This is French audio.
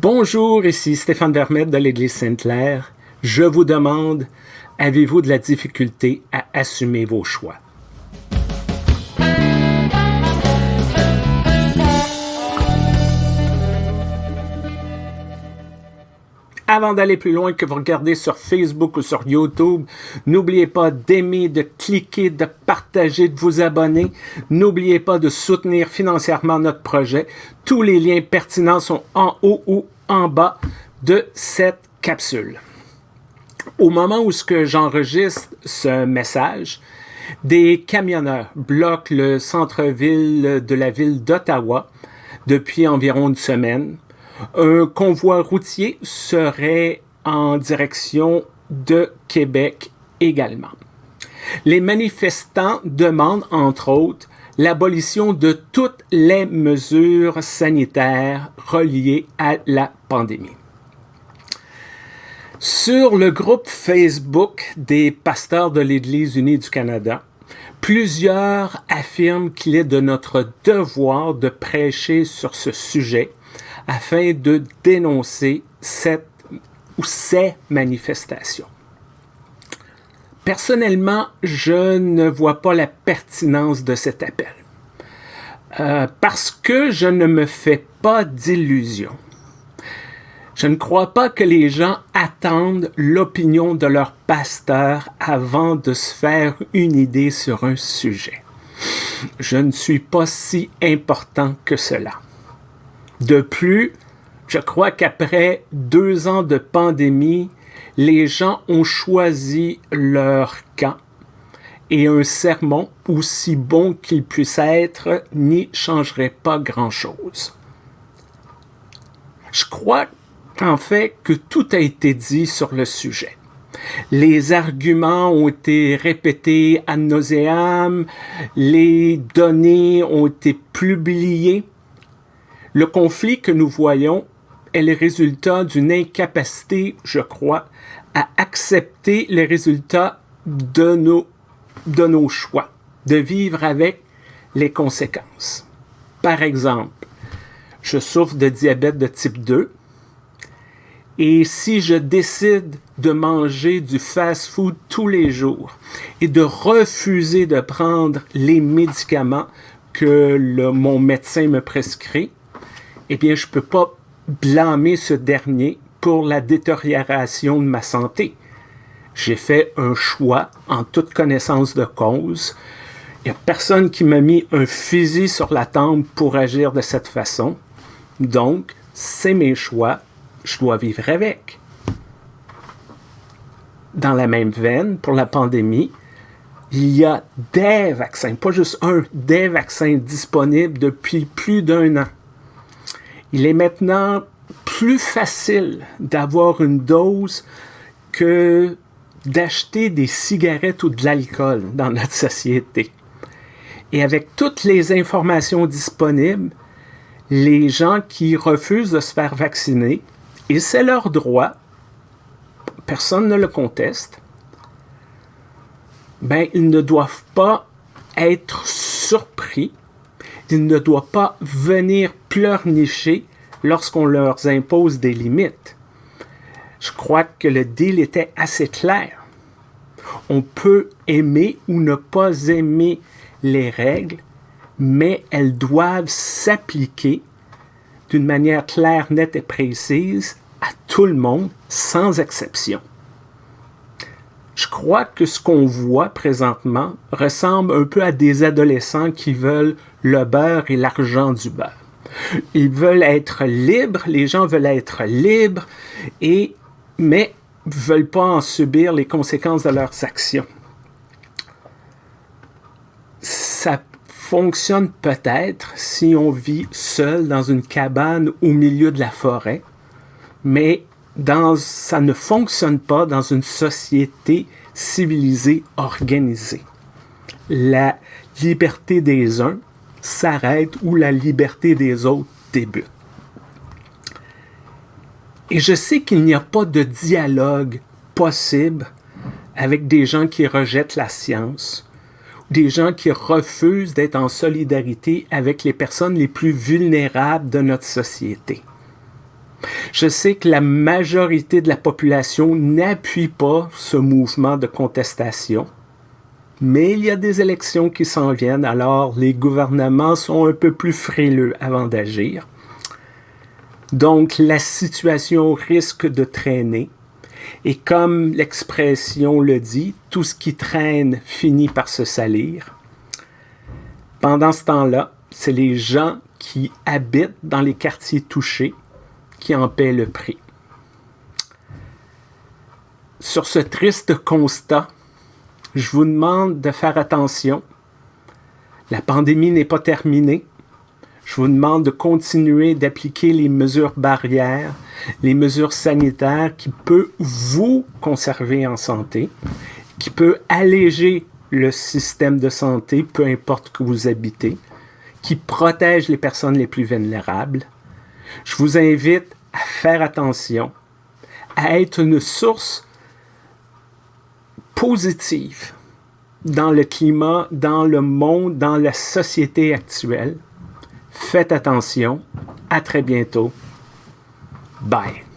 Bonjour, ici Stéphane Vermette de l'Église Sainte-Claire. Je vous demande, avez-vous de la difficulté à assumer vos choix? Avant d'aller plus loin que vous regardez sur Facebook ou sur YouTube, n'oubliez pas d'aimer, de cliquer, de partager, de vous abonner. N'oubliez pas de soutenir financièrement notre projet. Tous les liens pertinents sont en haut ou en bas de cette capsule. Au moment où j'enregistre ce message, des camionneurs bloquent le centre-ville de la ville d'Ottawa depuis environ une semaine un convoi routier serait en direction de Québec également. Les manifestants demandent, entre autres, l'abolition de toutes les mesures sanitaires reliées à la pandémie. Sur le groupe Facebook des pasteurs de l'Église unie du Canada, plusieurs affirment qu'il est de notre devoir de prêcher sur ce sujet afin de dénoncer cette ou ces manifestations. Personnellement, je ne vois pas la pertinence de cet appel. Euh, parce que je ne me fais pas d'illusions. Je ne crois pas que les gens attendent l'opinion de leur pasteur avant de se faire une idée sur un sujet. Je ne suis pas si important que cela. De plus, je crois qu'après deux ans de pandémie, les gens ont choisi leur camp et un sermon, aussi bon qu'il puisse être, n'y changerait pas grand-chose. Je crois en fait que tout a été dit sur le sujet. Les arguments ont été répétés à nauseam, les données ont été publiées le conflit que nous voyons est le résultat d'une incapacité, je crois, à accepter les résultats de nos, de nos choix, de vivre avec les conséquences. Par exemple, je souffre de diabète de type 2 et si je décide de manger du fast-food tous les jours et de refuser de prendre les médicaments que mon médecin me prescrit, eh bien, je ne peux pas blâmer ce dernier pour la détérioration de ma santé. J'ai fait un choix en toute connaissance de cause. Il n'y a personne qui m'a mis un fusil sur la tempe pour agir de cette façon. Donc, c'est mes choix, je dois vivre avec. Dans la même veine, pour la pandémie, il y a des vaccins, pas juste un, des vaccins disponibles depuis plus d'un an. Il est maintenant plus facile d'avoir une dose que d'acheter des cigarettes ou de l'alcool dans notre société. Et avec toutes les informations disponibles, les gens qui refusent de se faire vacciner, et c'est leur droit, personne ne le conteste, ben, ils ne doivent pas être surpris ils ne doivent pas venir pleurnicher lorsqu'on leur impose des limites. Je crois que le deal était assez clair. On peut aimer ou ne pas aimer les règles, mais elles doivent s'appliquer d'une manière claire, nette et précise à tout le monde, sans exception. Je crois que ce qu'on voit présentement ressemble un peu à des adolescents qui veulent le beurre et l'argent du beurre. Ils veulent être libres, les gens veulent être libres, et, mais veulent pas en subir les conséquences de leurs actions. Ça fonctionne peut-être si on vit seul dans une cabane au milieu de la forêt, mais dans, ça ne fonctionne pas dans une société civilisée, organisée. La liberté des uns s'arrête où la liberté des autres débute. Et je sais qu'il n'y a pas de dialogue possible avec des gens qui rejettent la science, des gens qui refusent d'être en solidarité avec les personnes les plus vulnérables de notre société. Je sais que la majorité de la population n'appuie pas ce mouvement de contestation, mais il y a des élections qui s'en viennent, alors les gouvernements sont un peu plus frileux avant d'agir. Donc la situation risque de traîner. Et comme l'expression le dit, tout ce qui traîne finit par se salir. Pendant ce temps-là, c'est les gens qui habitent dans les quartiers touchés qui en paient le prix. Sur ce triste constat, je vous demande de faire attention. La pandémie n'est pas terminée. Je vous demande de continuer d'appliquer les mesures barrières, les mesures sanitaires qui peuvent vous conserver en santé, qui peuvent alléger le système de santé, peu importe que vous habitez, qui protègent les personnes les plus vulnérables. Je vous invite à faire attention, à être une source positive dans le climat, dans le monde, dans la société actuelle. Faites attention. À très bientôt. Bye.